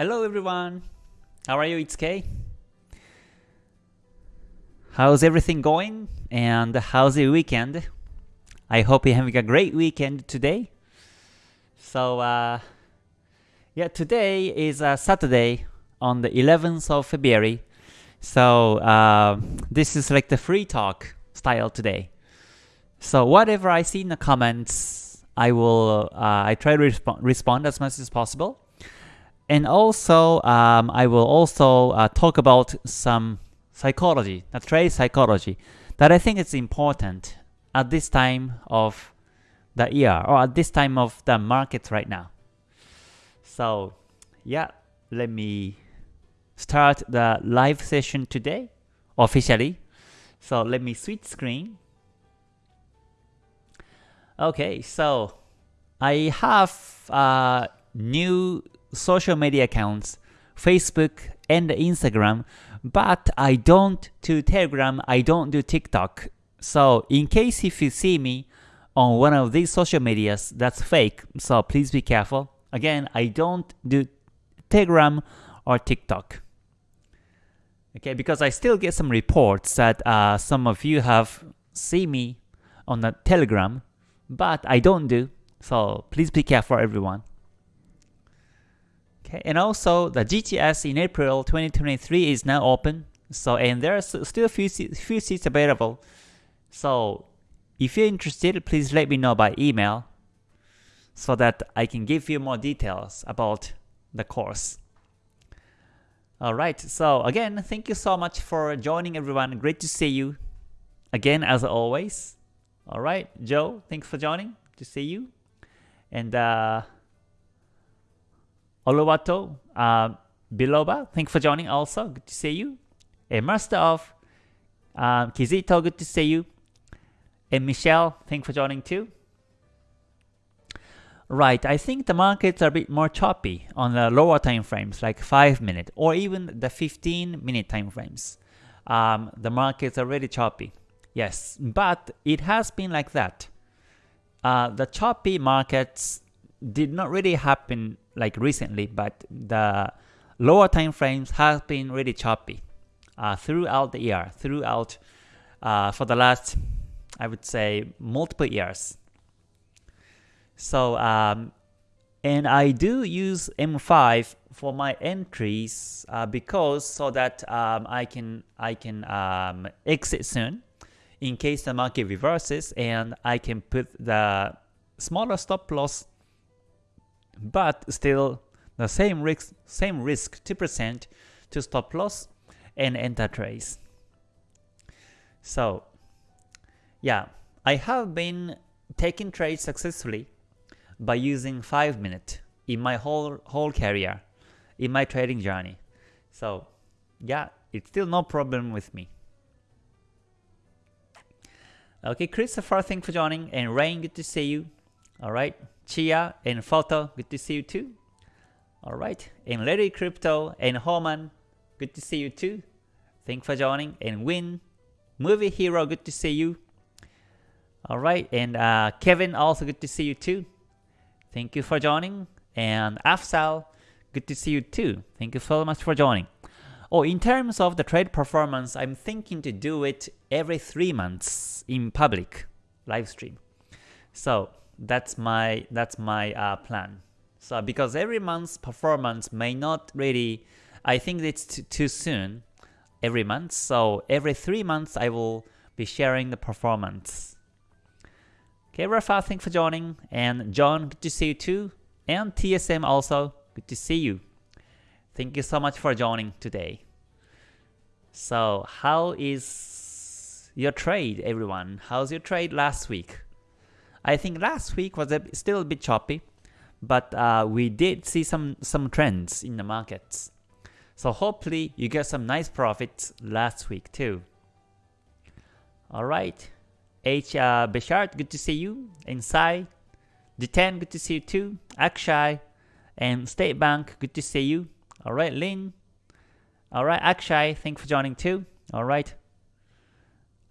Hello everyone. How are you? It's Kay. How's everything going? And how's the weekend? I hope you're having a great weekend today. So, uh, yeah, today is uh, Saturday on the 11th of February. So, uh, this is like the free talk style today. So, whatever I see in the comments, I will uh, I try to resp respond as much as possible. And also, um, I will also uh, talk about some psychology, the trade psychology, that I think is important at this time of the year or at this time of the market right now. So, yeah, let me start the live session today officially. So let me switch screen. Okay, so I have a new social media accounts, Facebook and Instagram, but I don't do Telegram, I don't do TikTok. So in case if you see me on one of these social medias, that's fake, so please be careful. Again, I don't do Telegram or TikTok. Okay, because I still get some reports that uh, some of you have seen me on the Telegram, but I don't do. So please be careful, everyone. Okay, and also the GTS in April 2023 is now open. So and there are still a few seats, few seats available. So if you're interested, please let me know by email so that I can give you more details about the course. Alright, so again, thank you so much for joining everyone. Great to see you again as always. Alright, Joe, thanks for joining. To see you. And uh, Oluwato uh, Biloba, thanks for joining also. Good to see you. And Master of uh, Kizito, good to see you. And Michelle, thanks for joining too. Right, I think the markets are a bit more choppy on the lower time frames, like 5 minute or even the 15 minute time frames. Um, the markets are really choppy. Yes, but it has been like that. Uh, the choppy markets did not really happen like recently, but the lower time frames have been really choppy uh, throughout the year, throughout uh, for the last, I would say, multiple years. So, um, and I do use M5 for my entries uh, because so that um, I can I can um, exit soon in case the market reverses and I can put the smaller stop loss but still the same risk same risk 2% to stop loss and enter trades. So yeah, I have been taking trades successfully by using 5 minute in my whole whole career, in my trading journey. So yeah, it's still no problem with me. Okay, Christopher, thanks for joining, and Rain, good to see you. Alright, Chia and Photo, good to see you too. Alright, and Lady Crypto and Homan, good to see you too. Thanks for joining, and Win, Movie Hero, good to see you. Alright, and uh, Kevin, also good to see you too. Thank you for joining. And Afsal, good to see you too. Thank you so much for joining. Oh, in terms of the trade performance, I'm thinking to do it every three months in public live stream. So that's my that's my uh, plan. So because every month's performance may not really, I think it's too soon every month. So every three months I will be sharing the performance Okay, Rafa, thanks for joining. And John, good to see you too. And TSM also, good to see you. Thank you so much for joining today. So how is your trade, everyone? How's your trade last week? I think last week was a, still a bit choppy, but uh, we did see some, some trends in the markets. So hopefully you get some nice profits last week too. Alright, H. Uh, Beshart, good to see you. Inside. D10, good to see you too. Akshay. And State Bank, good to see you. Alright, Lin. Alright, Akshay, thanks for joining too. Alright.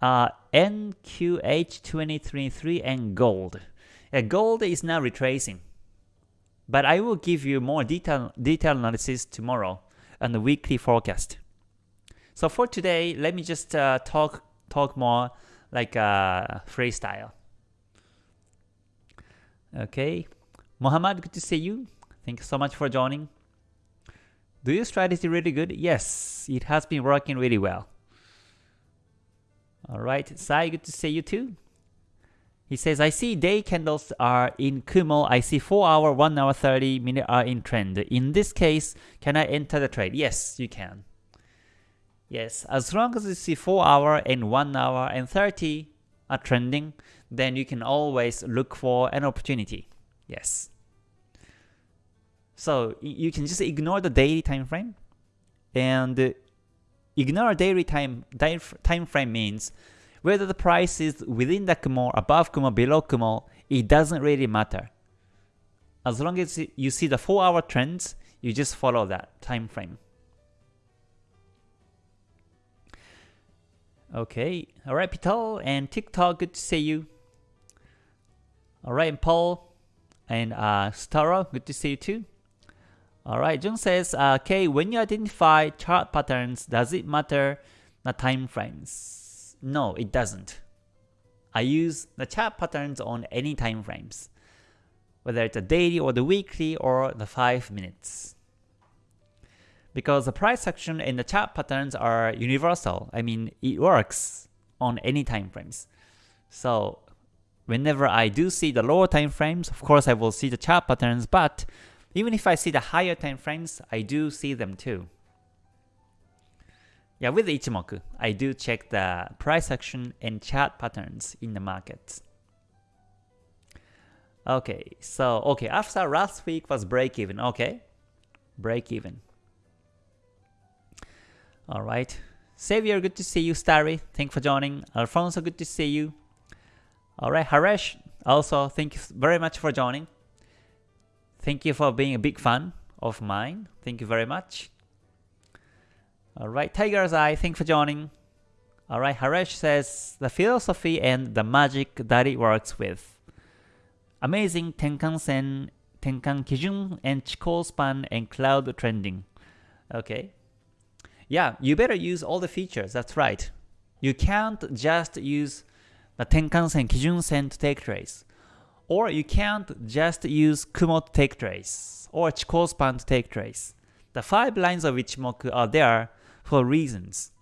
Uh, NQH2023 and gold. Yeah, gold is now retracing. But I will give you more detail, detailed analysis tomorrow and the weekly forecast. So for today, let me just uh, talk talk more like uh, freestyle. Okay, Muhammad, good to see you. Thank you so much for joining. Do your strategy really good? Yes, it has been working really well. Alright, Sai, good to see you too. He says, I see day candles are in Kumo. I see 4 hour, 1 hour, 30 minute are in trend. In this case, can I enter the trade? Yes, you can. Yes, as long as you see 4 hour and 1 hour and 30 are trending, then you can always look for an opportunity. Yes. So you can just ignore the daily time frame and ignore daily time time frame means whether the price is within the Kumo, above Kumo, below Kumo, it doesn't really matter. As long as you see the 4 hour trends, you just follow that time frame. Okay, alright Pital and TikTok, good to see you. Alright, and Paul and uh, Stara, good to see you too. Alright, Jung says, uh, okay, when you identify chart patterns, does it matter the time frames? No, it doesn't. I use the chart patterns on any time frames, whether it's a daily or the weekly or the 5 minutes. Because the price action and the chart patterns are universal. I mean, it works on any time frames. So whenever I do see the lower time frames, of course I will see the chart patterns, but even if I see the higher time frames, I do see them too. Yeah, with Ichimoku, I do check the price action and chart patterns in the markets. Okay, so okay, after last week was break even. Okay, break even. All right, Xavier, good to see you. Starry, thank you for joining. Alfonso, good to see you. All right, Haresh, also thank you very much for joining. Thank you for being a big fan of mine. Thank you very much. Alright, Tiger's Eye, thanks for joining. Alright, Haresh says, the philosophy and the magic that it works with. Amazing Tenkan-sen, Tenkan Kijun, and Chikou span and cloud trending. Okay. Yeah, you better use all the features, that's right. You can't just use the Tenkan-sen, Kijun-sen to take trades. Or you can't just use Kumo to take trace, or Chikou to take trace. The 5 lines of Ichimoku are there for reasons.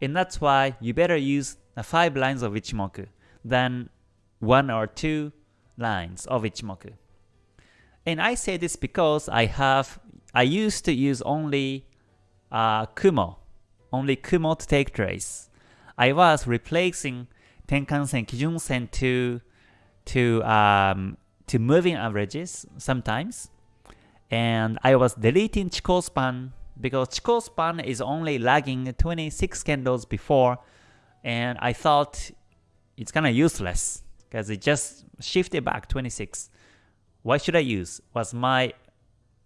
And that's why you better use the 5 lines of Ichimoku than 1 or 2 lines of Ichimoku. And I say this because I have I used to use only uh, Kumo, only Kumo to take trace. I was replacing Tenkan-sen, Kijun-sen to to um, to moving averages sometimes, and I was deleting Chikou span because Chikou span is only lagging 26 candles before, and I thought it's kind of useless because it just shifted back 26. Why should I use? Was my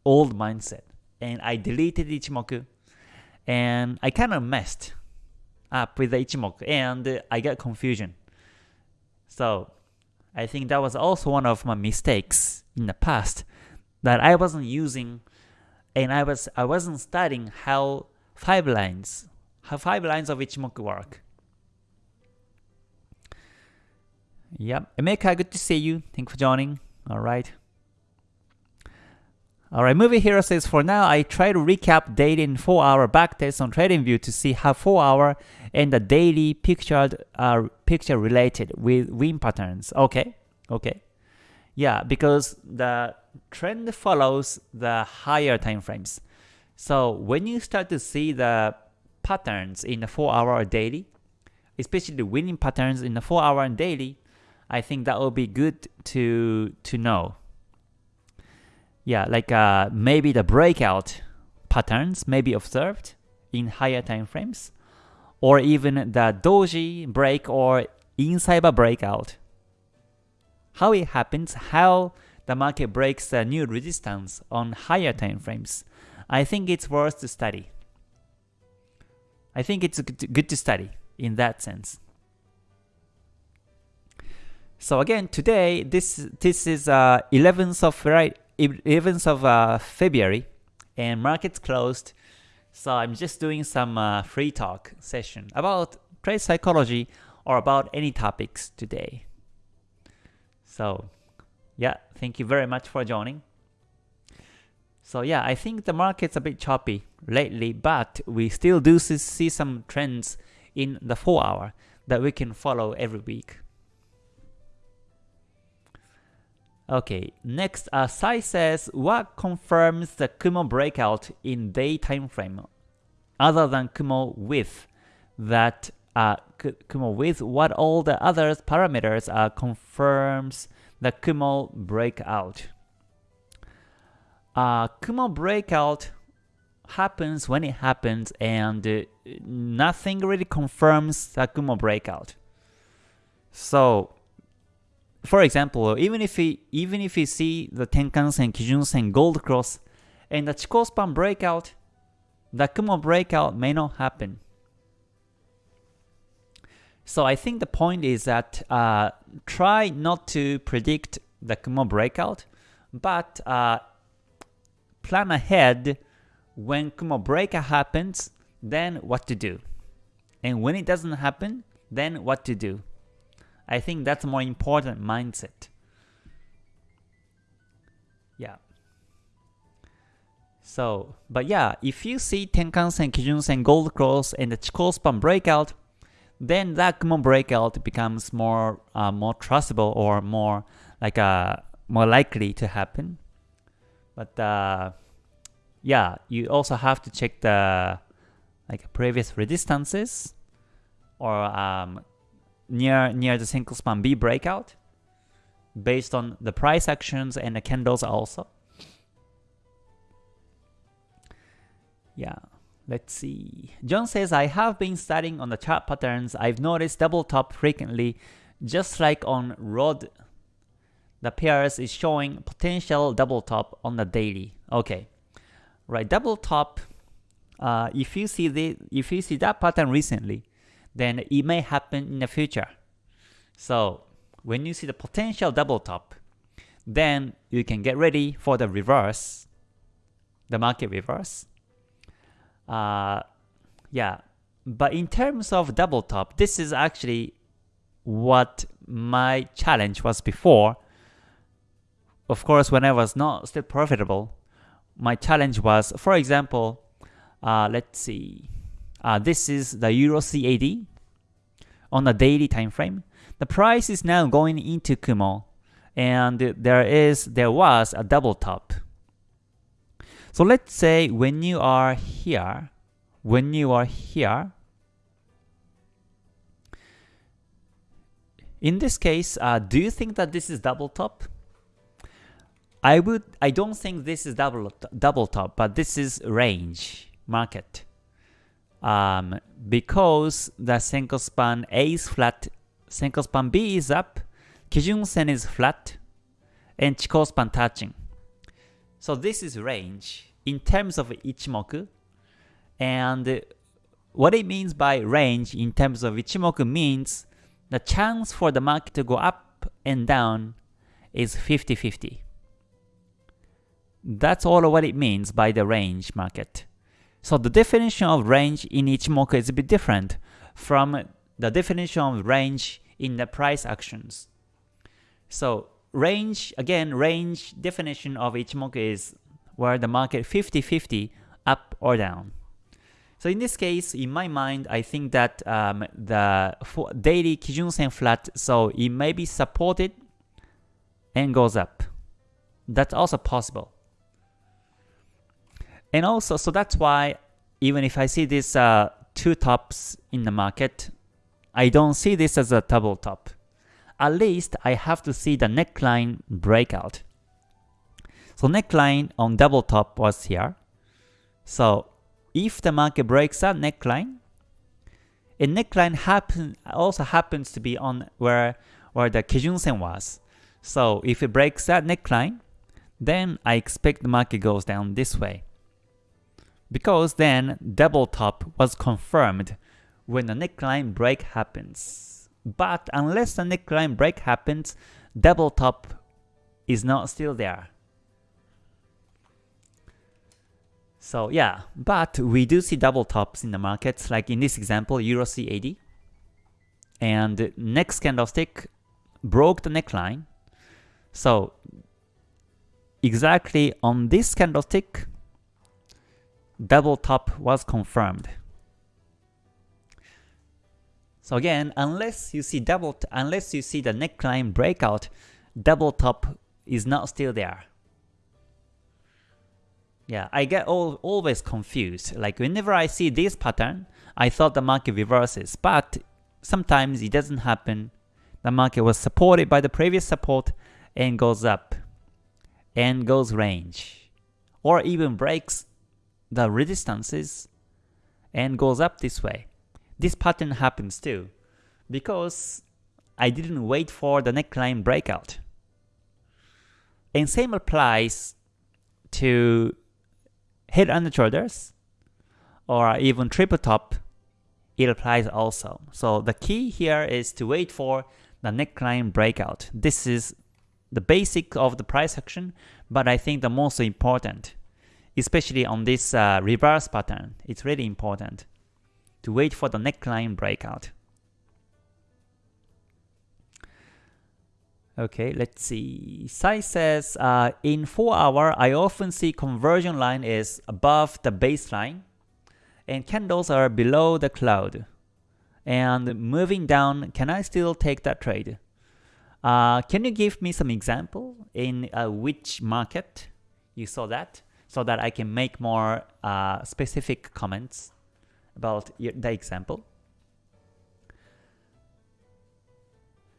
old mindset, and I deleted Ichimoku, and I kind of messed up with the Ichimoku, and I got confusion. So I think that was also one of my mistakes in the past that I wasn't using and I was I wasn't studying how five lines how five lines of Ichimoku work. Yep. Emeka, good to see you. Thank you for joining. Alright. Alright, Movie Hero says, for now, I try to recap daily and 4-hour backtest on TradingView to see how 4-hour and the daily pictured are picture related with win patterns. Okay, okay. Yeah, because the trend follows the higher time frames. So when you start to see the patterns in the 4-hour or daily, especially the winning patterns in the 4-hour and daily, I think that will be good to to know yeah, like uh, maybe the breakout patterns may be observed in higher time frames, or even the doji break or inside breakout. How it happens, how the market breaks a new resistance on higher time frames, I think it's worth to study. I think it's good to study in that sense. So again, today this this is uh, 11th of right 11th of uh, February, and markets closed. So I'm just doing some uh, free talk session about trade psychology or about any topics today. So yeah, thank you very much for joining. So yeah, I think the market's a bit choppy lately, but we still do see some trends in the 4 hour that we can follow every week. Okay, next, uh, Sai says, what confirms the Kumo breakout in day time frame other than Kumo width that uh, Kumo width, what all the other parameters uh, confirms the Kumo breakout. Uh, Kumo breakout happens when it happens and uh, nothing really confirms the Kumo breakout. So for example, even if we even if we see the Tenkan-sen, Kijun-sen, Gold Cross, and the Chikou span breakout, the Kumo breakout may not happen. So I think the point is that uh, try not to predict the Kumo breakout, but uh, plan ahead when Kumo breakout happens, then what to do. And when it doesn't happen, then what to do. I think that's more important mindset. Yeah. So, but yeah, if you see Tenkan-sen, Kijun-sen, Gold Cross, and the Chikou span breakout, then that Kumo breakout becomes more uh, more trustable or more like uh, more likely to happen. But uh, yeah, you also have to check the like previous resistances or um, near near the Senkou span B breakout based on the price actions and the candles also. Yeah, let's see. John says, I have been studying on the chart patterns. I've noticed double top frequently, just like on ROD. The pairs is showing potential double top on the daily. Okay, right, double top. Uh, if you see the if you see that pattern recently, then it may happen in the future. So when you see the potential double top, then you can get ready for the reverse, the market reverse. Uh, yeah, but in terms of double top, this is actually what my challenge was before. Of course, when I was not still profitable, my challenge was, for example, uh, let's see, uh, this is the Euro CAD on the daily time frame. The price is now going into Kumo, and there is there was a double top. So let's say when you are here, when you are here, in this case, uh, do you think that this is double top? I would I don't think this is double double top, but this is range market um, because the Senkou span A is flat, Senkou span B is up, Kijun Sen is flat, and Chikou span touching. So this is range in terms of Ichimoku. And what it means by range in terms of Ichimoku means the chance for the market to go up and down is 50-50. That's all what it means by the range market. So the definition of range in Ichimoku is a bit different from the definition of range in the price actions. So range, again, range definition of Ichimoku is where the market 50-50 up or down. So in this case, in my mind, I think that um, the daily Kijun Sen flat, so it may be supported and goes up. That's also possible. And also, so that's why even if I see these uh, two tops in the market, I don't see this as a double top. At least I have to see the neckline breakout. So neckline on double top was here. So if the market breaks that neckline, a neckline happen also happens to be on where where the Kijun Sen was. So if it breaks that neckline, then I expect the market goes down this way because then double top was confirmed when the neckline break happens. But unless the neckline break happens, double top is not still there. So yeah, but we do see double tops in the markets, like in this example, Euro CAD. And next candlestick broke the neckline. So exactly on this candlestick, double top was confirmed. So again, unless you see double, unless you see the neckline breakout, double top is not still there. Yeah, I get all, always confused. Like whenever I see this pattern, I thought the market reverses, but sometimes it doesn't happen. The market was supported by the previous support and goes up and goes range or even breaks the resistances and goes up this way. This pattern happens too because I didn't wait for the neckline breakout. And same applies to head and shoulders or even triple top, it applies also. So the key here is to wait for the neckline breakout. This is the basic of the price action, but I think the most important, especially on this uh, reverse pattern, it's really important to wait for the neckline breakout. Okay, let's see. Sai says, uh, in 4 hour, I often see conversion line is above the baseline and candles are below the cloud. And moving down, can I still take that trade? Uh, can you give me some example in uh, which market you saw that so that I can make more uh, specific comments about the example?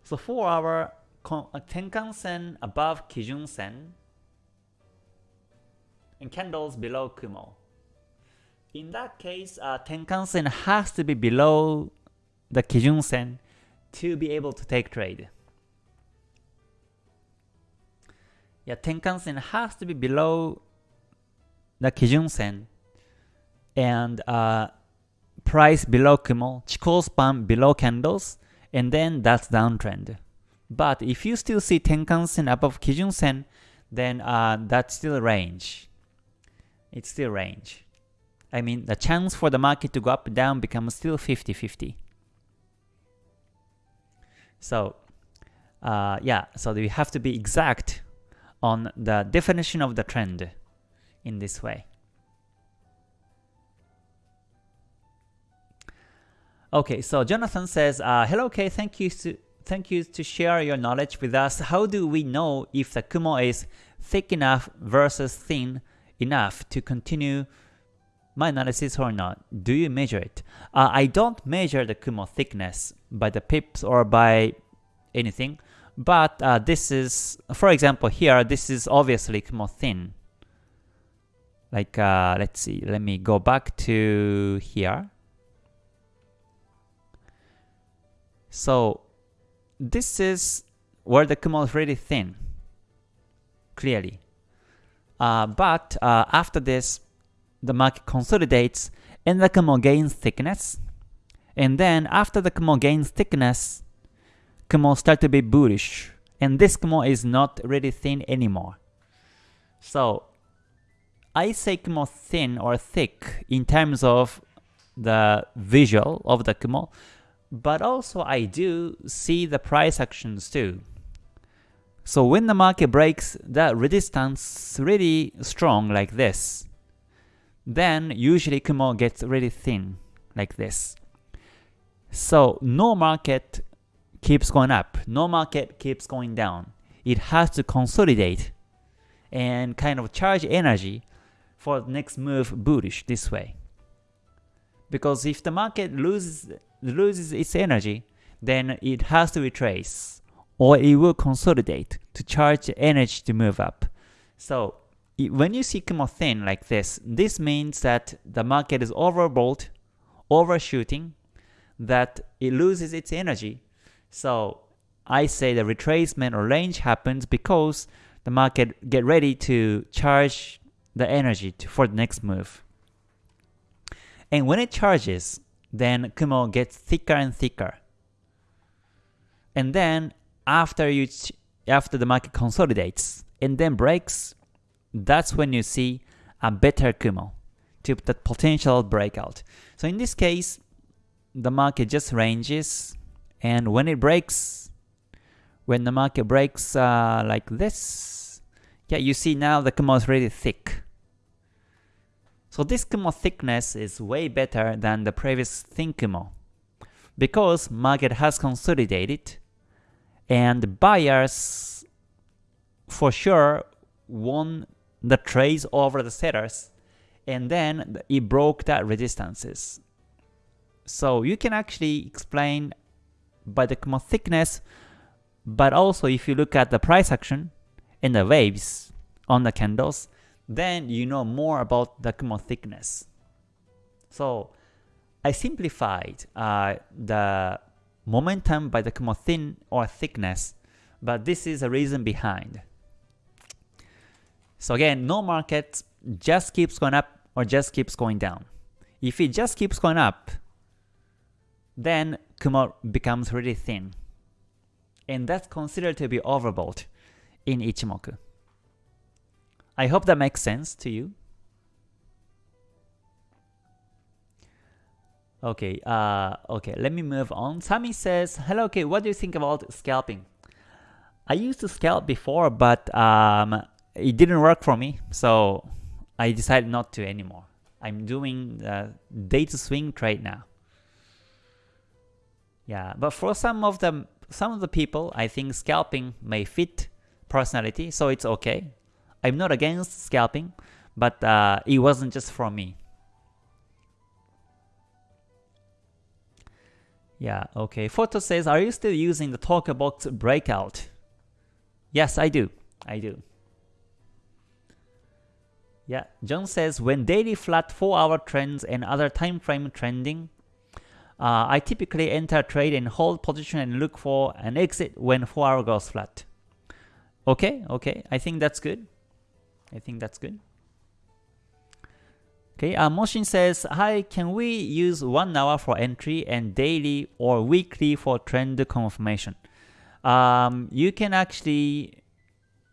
So for our Tenkan Sen above Kijun Sen and candles below Kumo. In that case, uh, Tenkan Sen has to be below the Kijun Sen to be able to take trade. Yeah, Tenkan Sen has to be below the Kijun Sen and uh, price below Kumo, Chikou span below candles, and then that's downtrend. But if you still see Tenkan Sen above Kijun Sen, then uh, that's still range. It's still range. I mean, the chance for the market to go up and down becomes still 50-50. So, uh, yeah, so you have to be exact on the definition of the trend in this way. Okay, so Jonathan says, uh, Hello Kay, thank you to thank you to share your knowledge with us. How do we know if the Kumo is thick enough versus thin enough to continue my analysis or not? Do you measure it? Uh, I don't measure the Kumo thickness by the pips or by anything, but uh, this is, for example here, this is obviously Kumo thin. Like, uh, let's see, let me go back to here. So this is where the Kumo is really thin, clearly. Uh, but uh, after this, the market consolidates and the Kumo gains thickness. And then after the Kumo gains thickness, Kumo start to be bullish. And this Kumo is not really thin anymore. So I say Kumo thin or thick in terms of the visual of the Kumo, but also I do see the price actions too. So when the market breaks that resistance really strong like this, then usually Kumo gets really thin like this. So no market keeps going up, no market keeps going down. It has to consolidate and kind of charge energy for the next move bullish this way. Because if the market loses loses its energy, then it has to retrace, or it will consolidate to charge energy to move up. So when you see Kumo thin like this, this means that the market is overbought, overshooting, that it loses its energy. So I say the retracement or range happens because the market get ready to charge the energy to, for the next move. And when it charges, then Kumo gets thicker and thicker. And then after you after the market consolidates and then breaks, that's when you see a better Kumo. to the potential breakout. So in this case, the market just ranges, and when it breaks, when the market breaks uh, like this, yeah, you see now the Kumo is really thick. So this Kumo thickness is way better than the previous thin Kumo because market has consolidated and buyers for sure won the trades over the sellers and then it broke that resistances. So you can actually explain by the Kumo thickness, but also if you look at the price action and the waves on the candles, then you know more about the Kumo thickness. So I simplified uh, the momentum by the Kumo thin or thickness, but this is the reason behind. So again, no market just keeps going up or just keeps going down. If it just keeps going up, then Kumo becomes really thin. And that's considered to be overbought in Ichimoku. I hope that makes sense to you. Okay, uh, okay, let me move on. Sami says, hello, okay, what do you think about scalping? I used to scalp before, but um, it didn't work for me, so I decided not to anymore. I'm doing uh, day to swing trade now. Yeah, but for some of the some of the people, I think scalping may fit personality, so it's okay. I'm not against scalping, but uh, it wasn't just for me. Yeah, okay. Photo says, are you still using the talker box breakout? Yes, I do. I do. Yeah, John says, when daily flat 4 hour trends and other time frame trending, uh, I typically enter trade and hold position and look for an exit when 4 hour goes flat. Okay, okay, I think that's good. I think that's good. Okay, uh, Moshin says, Hi, can we use 1 hour for entry and daily or weekly for trend confirmation? Um, you can actually,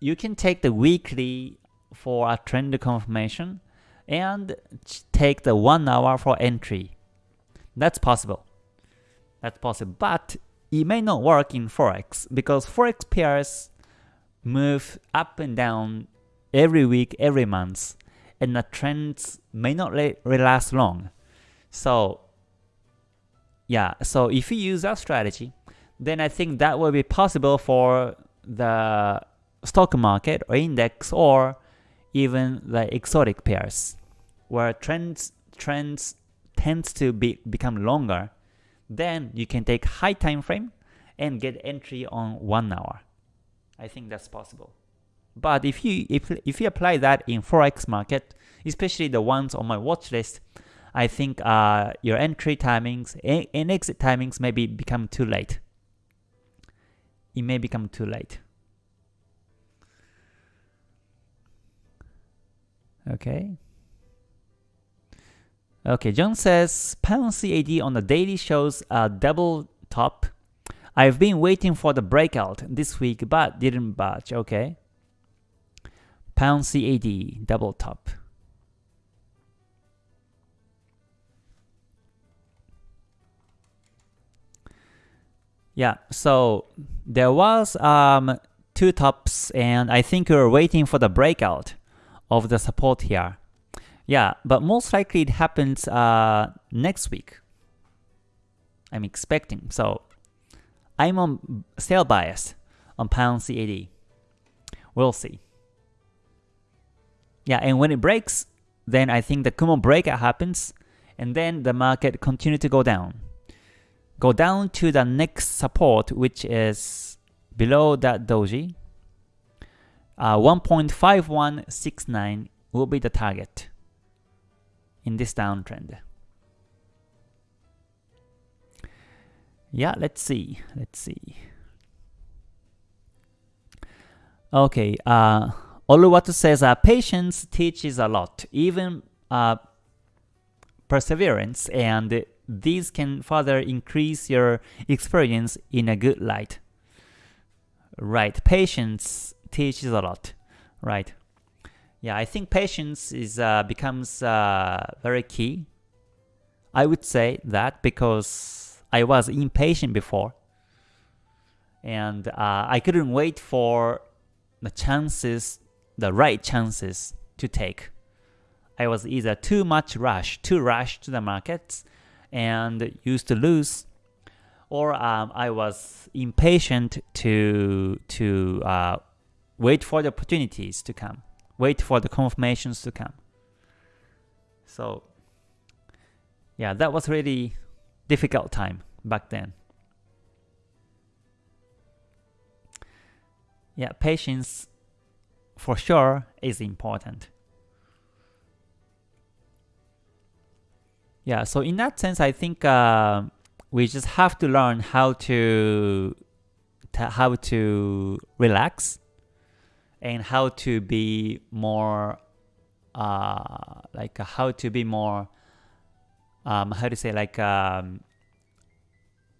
you can take the weekly for a trend confirmation and take the 1 hour for entry. That's possible. That's possible, but it may not work in Forex because Forex pairs move up and down every week, every month, and the trends may not last long. So yeah, so if you use that strategy, then I think that will be possible for the stock market or index or even the exotic pairs, where trends trends tends to be become longer. Then you can take high time frame and get entry on one hour. I think that's possible. But if you if, if you apply that in forex market, especially the ones on my watch list, I think uh, your entry timings and exit timings maybe become too late. It may become too late. Okay. Okay, John says pound CAD on the daily shows a double top. I've been waiting for the breakout this week but didn't budge. Okay pound CAD double top. Yeah, so there was um, two tops and I think we are waiting for the breakout of the support here. Yeah, but most likely it happens uh, next week. I'm expecting. So I'm on sell bias on pound CAD. We'll see. Yeah, and when it breaks, then I think the Kumo breakout happens, and then the market continue to go down. Go down to the next support, which is below that doji. Uh, 1.5169 will be the target in this downtrend. Yeah, let's see. Let's see. Okay, uh, Oluwatu says uh, patience teaches a lot, even uh, perseverance, and these can further increase your experience in a good light. Right, patience teaches a lot. Right. yeah, I think patience is uh, becomes uh, very key. I would say that because I was impatient before, and uh, I couldn't wait for the chances, the right chances to take. I was either too much rush, too rush to the markets, and used to lose, or um, I was impatient to to uh, wait for the opportunities to come, wait for the confirmations to come. So yeah, that was really difficult time back then. Yeah, patience for sure is important. Yeah, so in that sense, I think uh, we just have to learn how to, how to relax and how to be more uh, like how to be more um, how to say like um,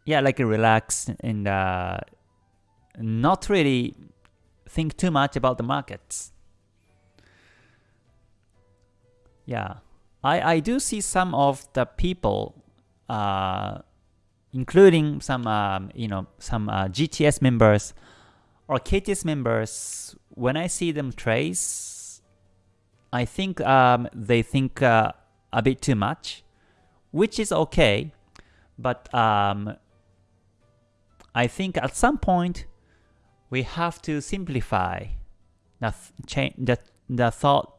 yeah like relax and uh, not really think too much about the markets. Yeah. I, I do see some of the people uh, including some um, you know some uh, GTS members or KTS members when I see them trace I think um, they think uh, a bit too much which is okay but um, I think at some point we have to simplify the chain the, the thought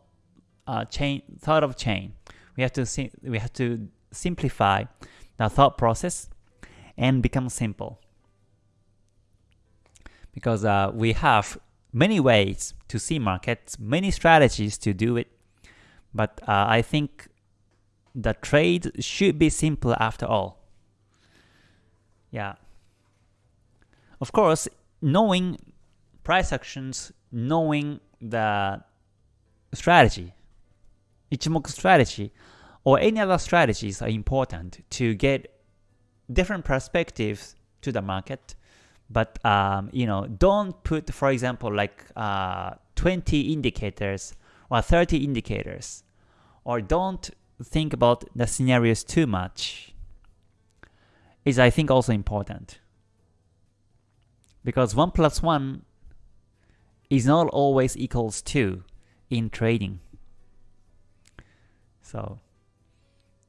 uh, chain thought of chain. We have to we have to simplify the thought process and become simple. Because uh, we have many ways to see markets, many strategies to do it, but uh, I think the trade should be simple after all. Yeah. Of course, knowing price actions, knowing the strategy, Ichimoku strategy, or any other strategies are important to get different perspectives to the market but um, you know don't put for example like uh, 20 indicators or 30 indicators or don't think about the scenarios too much is I think also important. Because 1 plus 1 is not always equals 2 in trading. So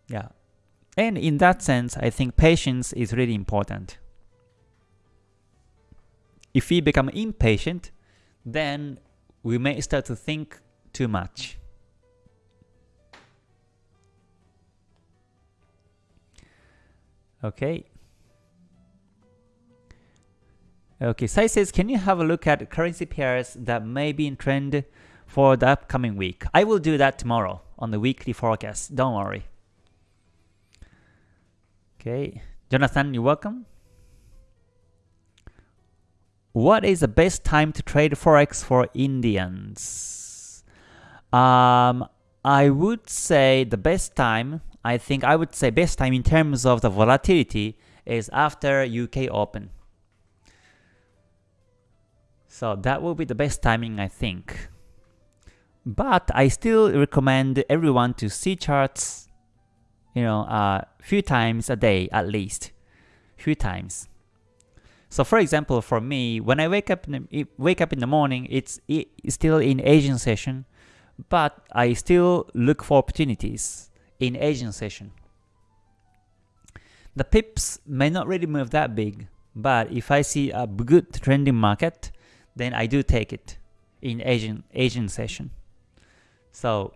yeah. And in that sense I think patience is really important. If we become impatient, then we may start to think too much. Okay. Okay, Sai says, can you have a look at currency pairs that may be in trend for the upcoming week? I will do that tomorrow on the weekly forecast. Don't worry. Okay, Jonathan, you're welcome. What is the best time to trade Forex for Indians? Um, I would say the best time, I think I would say best time in terms of the volatility is after UK Open. So that will be the best timing I think. But I still recommend everyone to see charts, you know, a uh, few times a day at least, few times. So for example, for me, when I wake up in the, wake up in the morning, it's, it's still in Asian session, but I still look for opportunities in Asian session. The pips may not really move that big, but if I see a good trending market, then I do take it in Asian Asian session. So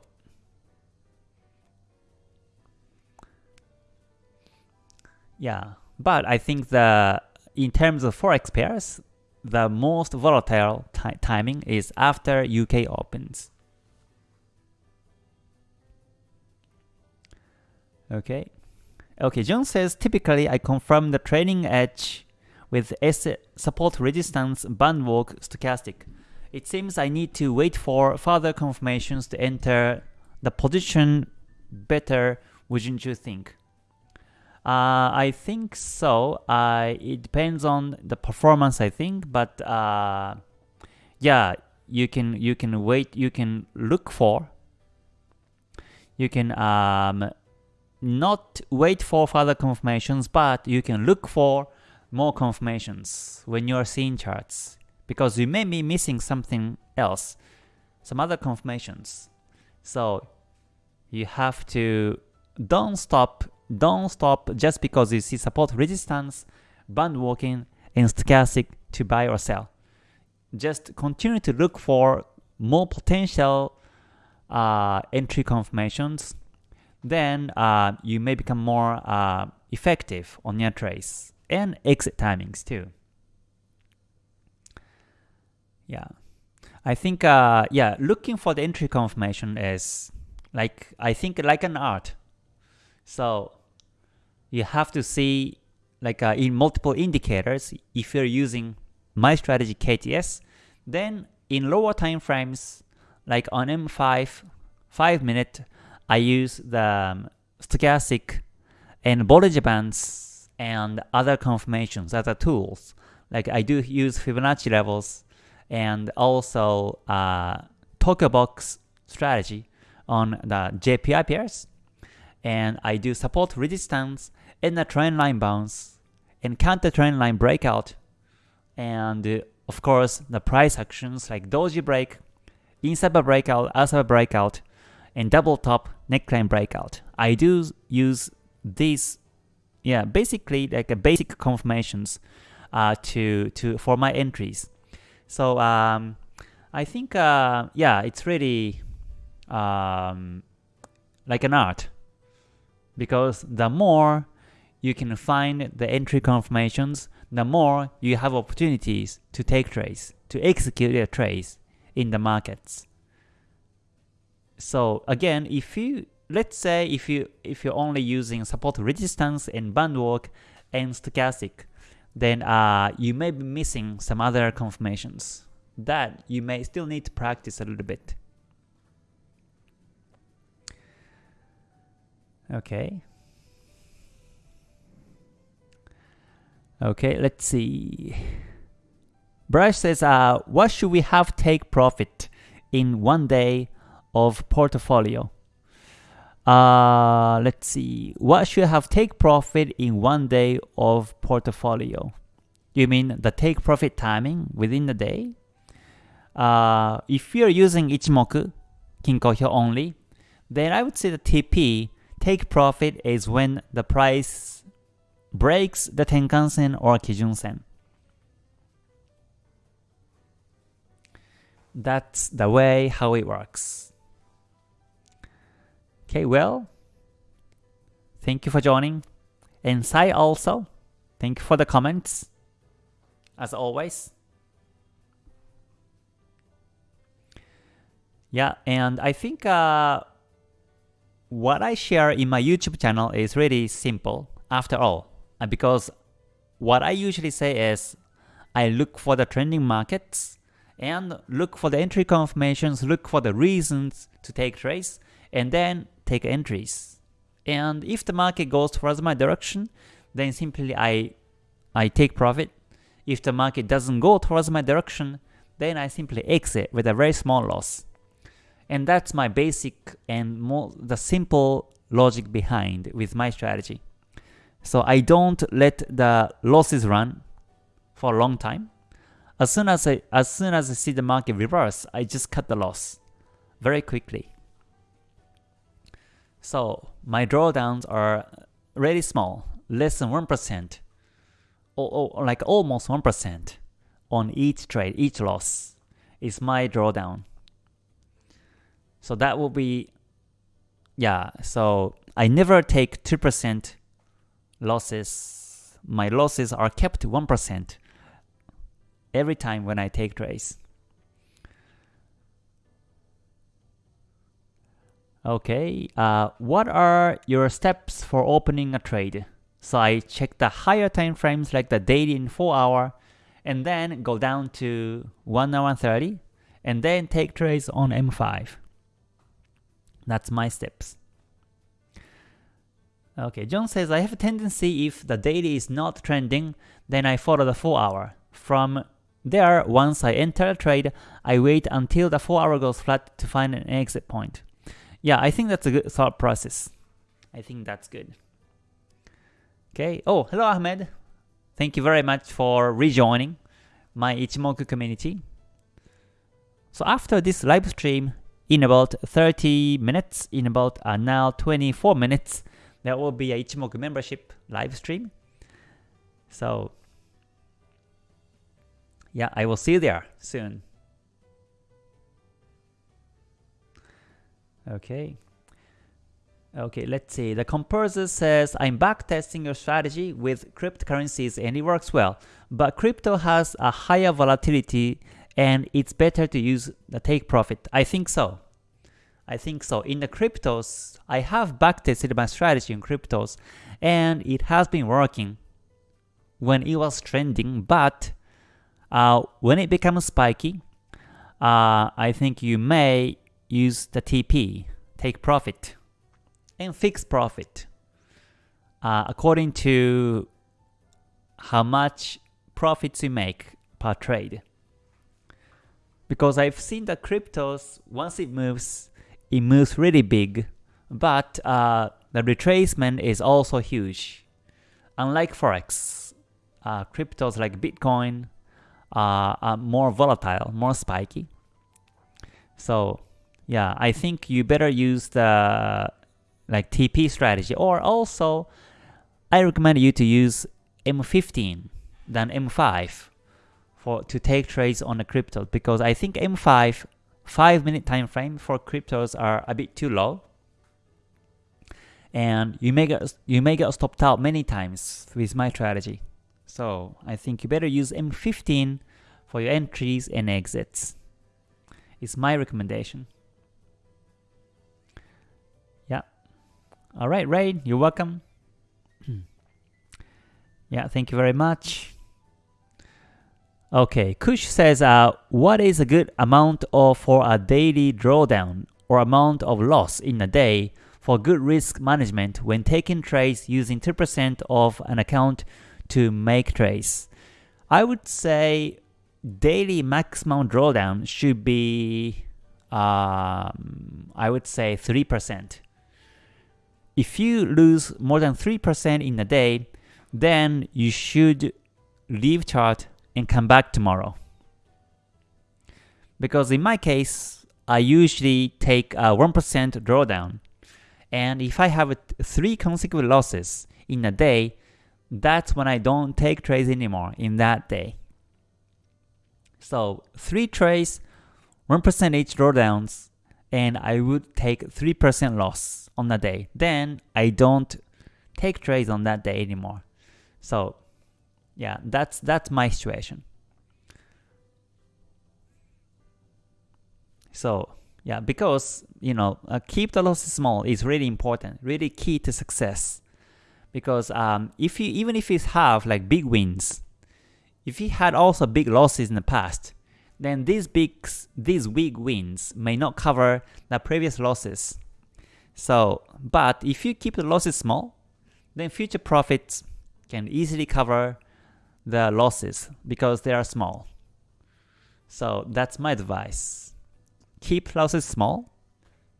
yeah, but I think the in terms of forex pairs, the most volatile timing is after UK opens. Okay. Okay, John says typically I confirm the trailing edge with S support resistance band walk stochastic. It seems I need to wait for further confirmations to enter the position better, wouldn't you think? Uh, I think so. Uh, it depends on the performance, I think, but uh, yeah, you can you can wait you can look for you can um, not wait for further confirmations but you can look for more confirmations when you are seeing charts because you may be missing something else some other confirmations. So you have to don't stop don't stop just because you see support resistance band walking and stochastic to buy or sell. Just continue to look for more potential uh, entry confirmations, then uh, you may become more uh, effective on your trades and exit timings too. Yeah, I think uh, yeah, looking for the entry confirmation is like I think like an art. So you have to see like uh, in multiple indicators if you're using my strategy KTS, then in lower time frames, like on M5, 5 minute, I use the um, stochastic and Bollinger Bands and other confirmations, other tools. Like I do use Fibonacci levels and also uh, Box strategy on the JPY pairs. And I do support resistance in the trend line bounce and counter trend line breakout and uh, of course the price actions like doji break, inside a breakout, outside a breakout, and double top neckline breakout. I do use these, yeah, basically like a basic confirmations uh, to to for my entries. So um, I think uh, yeah, it's really um, like an art because the more you can find the entry confirmations, the more you have opportunities to take trades, to execute your trades in the markets. So again, if you let's say if you if you're only using support resistance and band walk and stochastic, then uh, you may be missing some other confirmations that you may still need to practice a little bit. Okay. Okay, let's see. Brush says, uh, what should we have take profit in one day of portfolio? Uh, let's see. What should have take profit in one day of portfolio? You mean the take profit timing within the day? Uh, if you're using Ichimoku, Kinko Hyo only, then I would say the TP, take profit is when the price breaks the Tenkan-sen or Kijun-sen. That's the way how it works. Okay, well, thank you for joining. And Sai also, thank you for the comments, as always. Yeah, and I think uh, what I share in my YouTube channel is really simple after all because what I usually say is I look for the trending markets and look for the entry confirmations, look for the reasons to take trades, and then take entries. And if the market goes towards my direction, then simply I I take profit. If the market doesn't go towards my direction, then I simply exit with a very small loss. And that's my basic and more the simple logic behind with my strategy. So I don't let the losses run for a long time. As soon as I as soon as I see the market reverse, I just cut the loss very quickly. So my drawdowns are really small, less than 1%, or, or like almost 1% on each trade, each loss is my drawdown. So that will be, yeah, so I never take 2% losses, my losses are kept to 1% every time when I take trades. Okay, uh, what are your steps for opening a trade? So I check the higher time frames like the daily and 4 hour and then go down to 1 hour and 30 and then take trades on M5. That's my steps. Okay, John says, I have a tendency if the daily is not trending, then I follow the 4 hour from there, once I enter a trade, I wait until the 4 hour goes flat to find an exit point. Yeah, I think that's a good thought process. I think that's good. Okay. Oh, hello Ahmed. Thank you very much for rejoining my Ichimoku community. So after this live stream, in about 30 minutes, in about uh, now 24 minutes, there will be a Ichimoku membership live stream. So yeah, I will see you there soon. Okay. Okay, let's see. The composer says, I'm back testing your strategy with cryptocurrencies and it works well. But crypto has a higher volatility and it's better to use the take profit. I think so. I think so. In the cryptos, I have backtested my strategy in cryptos and it has been working when it was trending, but uh, when it becomes spiky, uh, I think you may use the TP, take profit, and fix profit uh, according to how much profits you make per trade. Because I've seen the cryptos, once it moves, it moves really big, but uh, the retracement is also huge. Unlike Forex, uh, cryptos like Bitcoin uh, are more volatile, more spiky. So yeah, I think you better use the like TP strategy or also I recommend you to use M15 than M5 for to take trades on the crypto because I think M5 5 minute time frame for cryptos are a bit too low and you may get you may get stopped out many times with my strategy. So I think you better use M15 for your entries and exits. It's my recommendation. All right, Ray, you're welcome. yeah, thank you very much. Okay, Kush says, uh, what is a good amount of for a daily drawdown or amount of loss in a day for good risk management when taking trades using 2% of an account to make trades? I would say daily maximum drawdown should be, um, I would say 3%. If you lose more than 3% in a day, then you should leave chart and come back tomorrow. Because in my case, I usually take a 1% drawdown. And if I have three consecutive losses in a day, that's when I don't take trades anymore in that day. So three trades, 1% each drawdowns, and I would take 3% loss on that day. Then I don't take trades on that day anymore. So yeah, that's that's my situation. So yeah, because you know, uh, keep the losses small is really important, really key to success. Because um, if you even if you have like big wins, if you had also big losses in the past, then these big these big wins may not cover the previous losses. So, but if you keep the losses small, then future profits can easily cover the losses because they are small. So that's my advice. Keep losses small,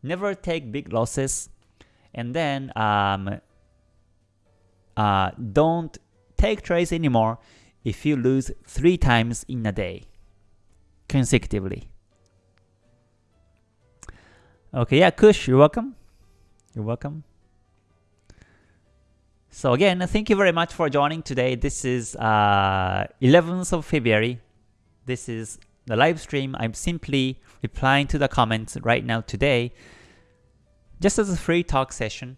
never take big losses, and then um, uh, don't take trades anymore if you lose 3 times in a day consecutively. Okay, yeah, Kush, you're welcome. You're welcome. So again, thank you very much for joining today. This is uh, 11th of February. This is the live stream. I'm simply replying to the comments right now today, just as a free talk session,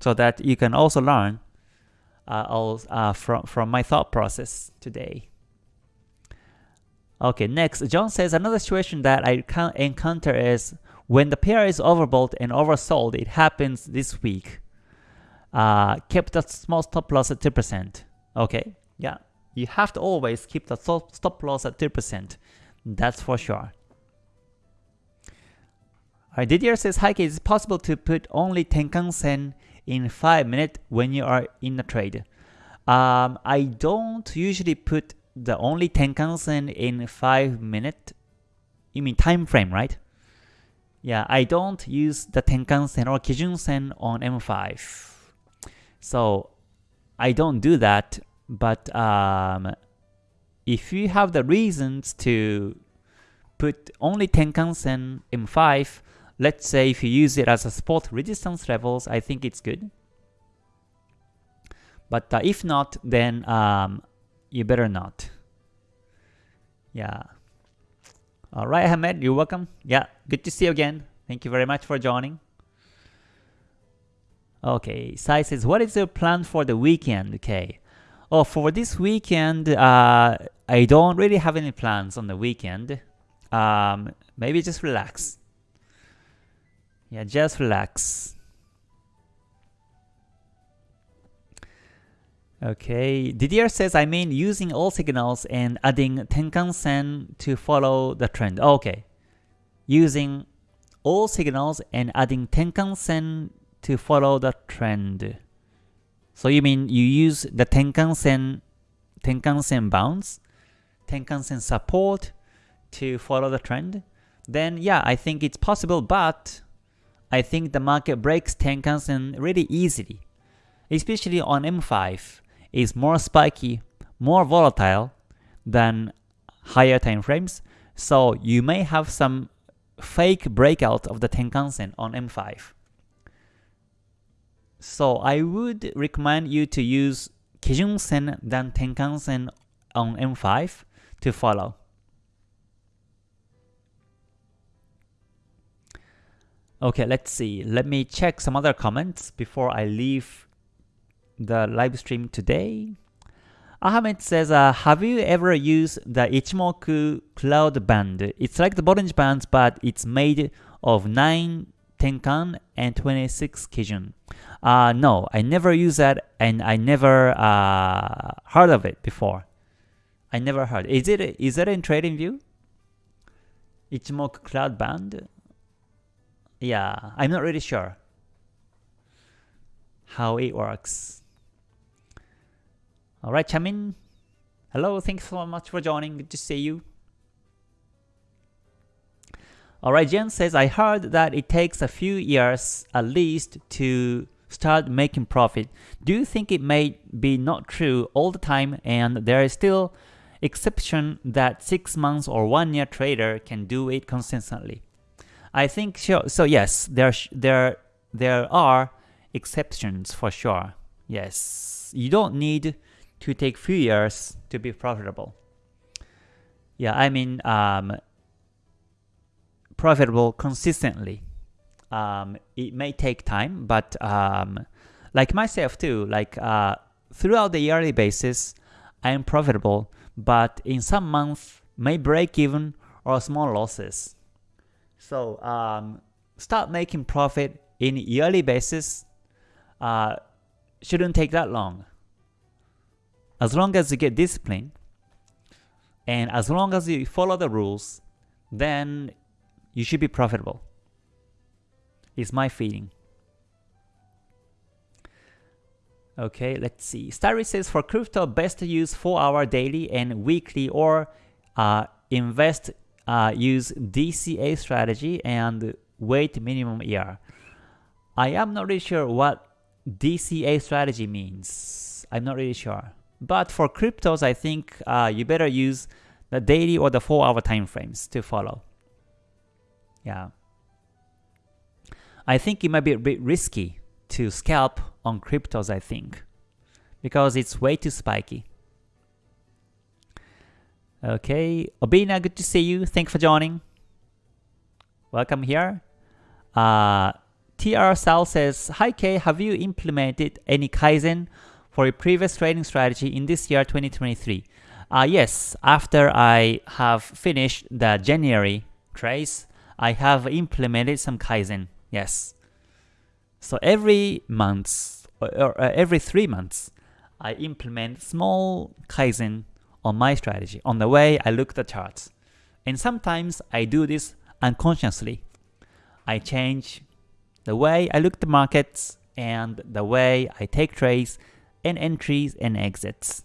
so that you can also learn uh, uh, from, from my thought process today. Okay, next, John says another situation that I encounter is when the pair is overbought and oversold, it happens this week. Uh, kept the small stop loss at 2%. Okay, yeah, you have to always keep the stop loss at 2%. That's for sure. Alright, Didier says, Hi, is it possible to put only Tenkan Sen in 5 minutes when you are in a trade. Um, I don't usually put the only Tenkan-sen in 5 minute? You mean time frame, right? Yeah, I don't use the Tenkan-sen or Kijun-sen on M5. So I don't do that, but um, if you have the reasons to put only Tenkan-sen M5, let's say if you use it as a support resistance levels, I think it's good. But uh, if not, then um, you better not. Yeah. Alright, Ahmed, you're welcome. Yeah, good to see you again. Thank you very much for joining. Okay, Sai says, what is your plan for the weekend? Okay. Oh, for this weekend, uh, I don't really have any plans on the weekend. Um, maybe just relax. Yeah, just relax. Okay, Didier says, I mean using all signals and adding Tenkan-sen to follow the trend. Okay, using all signals and adding Tenkan-sen to follow the trend. So you mean you use the Tenkan-sen, Tenkan-sen bounce, Tenkan-sen support to follow the trend? Then yeah, I think it's possible, but I think the market breaks Tenkan-sen really easily, especially on M5 is more spiky, more volatile than higher time frames. So you may have some fake breakout of the Tenkan-sen on M5. So I would recommend you to use Kijun-sen than Tenkan-sen on M5 to follow. Okay, let's see. Let me check some other comments before I leave the live stream today. Ahmed says, uh, have you ever used the Ichimoku Cloud Band? It's like the Bollinger Bands, but it's made of 9 Tenkan and 26 Kijun. Uh, no, I never used that and I never uh, heard of it before. I never heard. Is it is that in TradingView? Ichimoku Cloud Band? Yeah, I'm not really sure how it works. Alright, Chamin. Hello, thanks so much for joining. Good to see you. Alright, Jen says, I heard that it takes a few years at least to start making profit. Do you think it may be not true all the time and there is still exception that 6 months or 1 year trader can do it consistently? I think sure. So yes, there there there are exceptions for sure. Yes, you don't need to take few years to be profitable. Yeah, I mean um, profitable consistently. Um, it may take time, but um, like myself too, like uh, throughout the yearly basis, I am profitable, but in some months may break even or small losses. So um, start making profit in yearly basis. Uh, shouldn't take that long. As long as you get discipline, and as long as you follow the rules, then you should be profitable. Is my feeling. Okay, let's see. Starry says for crypto, best to use 4 hour daily and weekly or uh, invest, uh, use DCA strategy and wait minimum year. I am not really sure what DCA strategy means. I'm not really sure. But for cryptos, I think uh, you better use the daily or the 4 hour time frames to follow. Yeah. I think it might be a bit risky to scalp on cryptos, I think, because it's way too spiky. Okay, Obina, good to see you. Thanks for joining. Welcome here. Uh, TR Sal says, Hi K, have you implemented any Kaizen for a previous trading strategy in this year 2023? Uh, yes, after I have finished the January trace, I have implemented some Kaizen. Yes. So every month or, or uh, every three months, I implement small Kaizen on my strategy, on the way I look the charts. And sometimes I do this unconsciously. I change the way I look the markets and the way I take trades and entries and exits.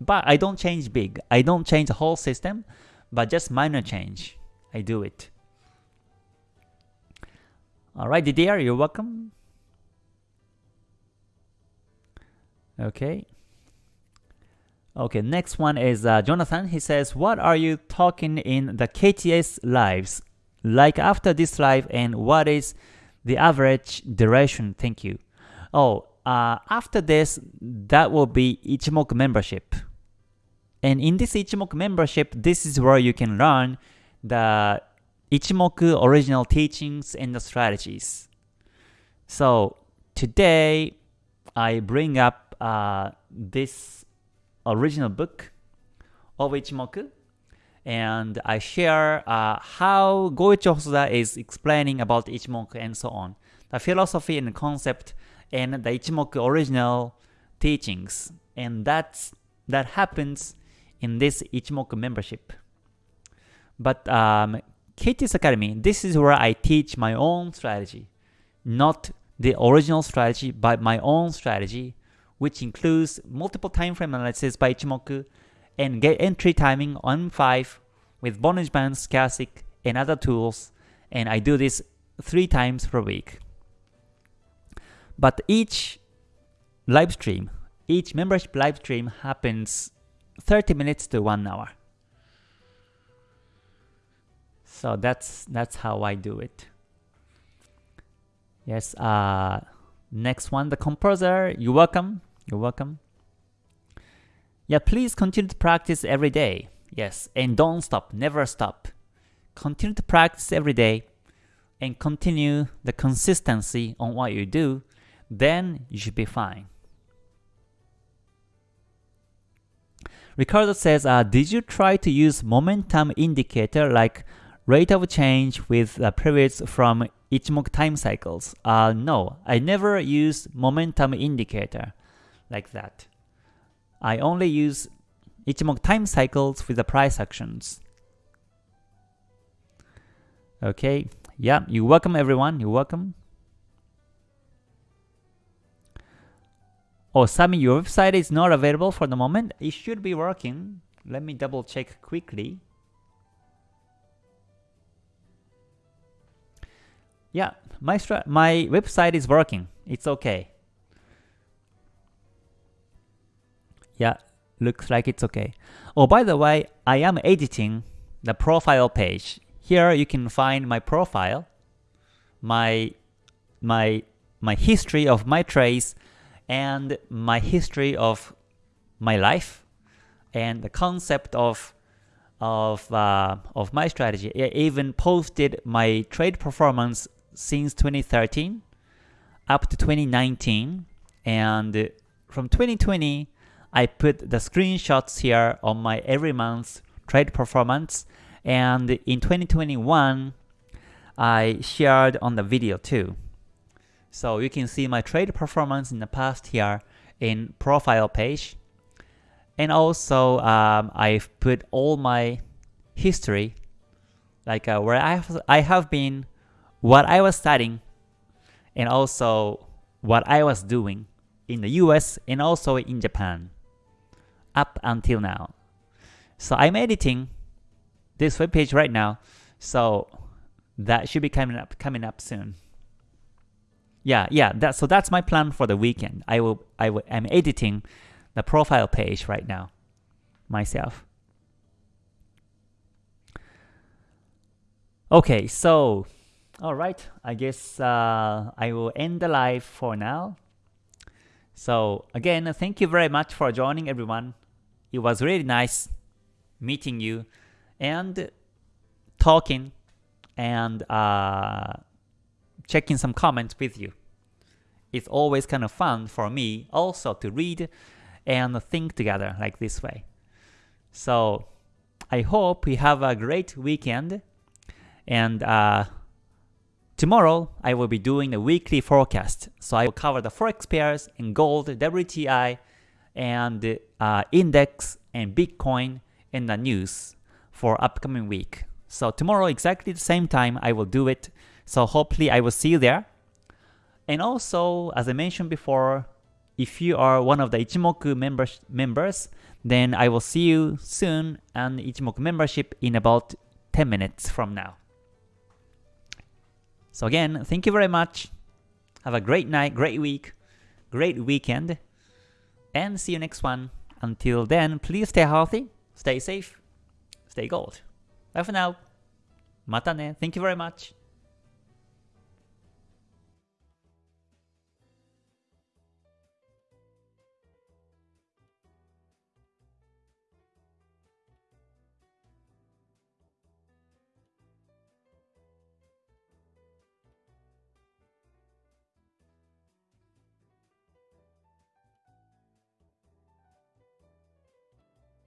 But I don't change big. I don't change the whole system, but just minor change. I do it. Alright, Didier, you're welcome. Okay. Okay, next one is uh, Jonathan. He says, What are you talking in the KTS lives? Like after this live, and what is the average duration? Thank you. Oh, uh, after this, that will be Ichimoku membership. And in this Ichimoku membership, this is where you can learn the Ichimoku original teachings and the strategies. So today, I bring up uh, this original book of Ichimoku and I share uh, how Goichi Hosoda is explaining about Ichimoku and so on. The philosophy and concept and the Ichimoku original teachings. And that's that happens in this Ichimoku membership. But um, KTS Academy, this is where I teach my own strategy, not the original strategy, but my own strategy, which includes multiple time frame analysis by Ichimoku and get entry timing on 5 with Bollinger Bands, Stochastic, and other tools, and I do this three times per week. But each live stream, each membership live stream happens 30 minutes to 1 hour. So that's that's how I do it. Yes, uh next one, the composer, you're welcome. You're welcome. Yeah, please continue to practice every day. Yes, and don't stop, never stop. Continue to practice every day and continue the consistency on what you do, then you should be fine. Ricardo says, uh, did you try to use momentum indicator like rate of change with uh, periods from Ichimoku time cycles? Uh, no, I never use momentum indicator like that. I only use Ichimoku time cycles with the price actions. Okay, yeah, you're welcome everyone, you're welcome. Oh, Sami, your website is not available for the moment. It should be working. Let me double check quickly. Yeah, my my website is working. It's okay. Yeah, looks like it's okay. Oh, by the way, I am editing the profile page. Here you can find my profile, my my my history of my trades and my history of my life and the concept of of uh, of my strategy. I even posted my trade performance since 2013 up to 2019 and from 2020 I put the screenshots here on my every month trade performance and in 2021 I shared on the video too. So you can see my trade performance in the past here in profile page. And also um, I've put all my history like uh, where I have, I have been, what I was studying, and also what I was doing in the US and also in Japan up until now. So I'm editing this web page right now, so that should be coming up coming up soon. Yeah, yeah. That so that's my plan for the weekend. I will I will I'm editing the profile page right now myself. Okay, so all right. I guess uh, I will end the live for now. So again, thank you very much for joining everyone. It was really nice meeting you and talking and uh, checking some comments with you. It's always kind of fun for me also to read and think together like this way. So I hope we have a great weekend and uh, tomorrow I will be doing a weekly forecast. So I will cover the forex pairs in gold, WTI, and uh, index and Bitcoin in the news for upcoming week. So tomorrow exactly the same time I will do it. So hopefully I will see you there. And also, as I mentioned before, if you are one of the Ichimoku members, members, then I will see you soon on Ichimoku membership in about 10 minutes from now. So again, thank you very much. Have a great night, great week, great weekend, and see you next one. Until then, please stay healthy, stay safe, stay gold. Bye for now. Mata ne. Thank you very much.